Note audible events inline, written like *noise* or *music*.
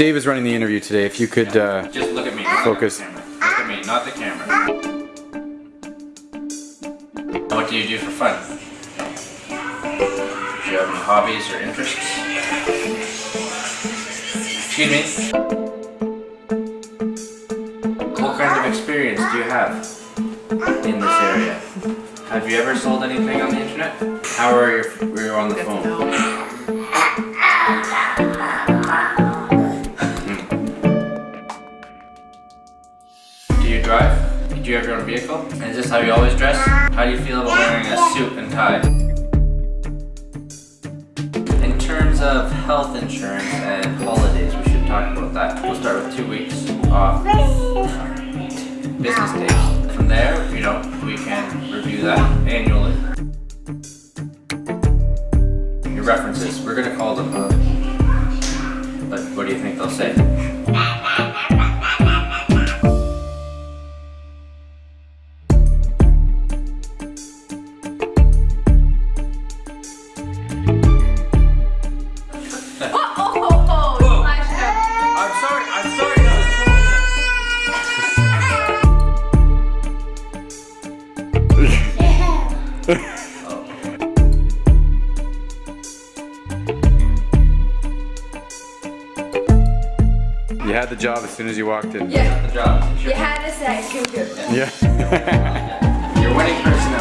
Dave is running the interview today. If you could uh, Just look at me. Focus. Look at me, not the camera. What do you do for fun? Do you have any hobbies or interests? Excuse me? What kind of experience do you have in this area? Have you ever sold anything on the internet? How are you, were you on the phone? You drive? Do you have your own vehicle? And is this how you always dress? How do you feel about wearing a suit and tie? In terms of health insurance and holidays, we should talk about that. We'll start with two weeks off uh, business days. From there, you know, we can review that annually. Your references, we're gonna call them, uh, but what do you think they'll say? *laughs* you had the job as soon as you walked in. Yeah, the job. you had to say, good, good. Yeah. *laughs* Your winning personality.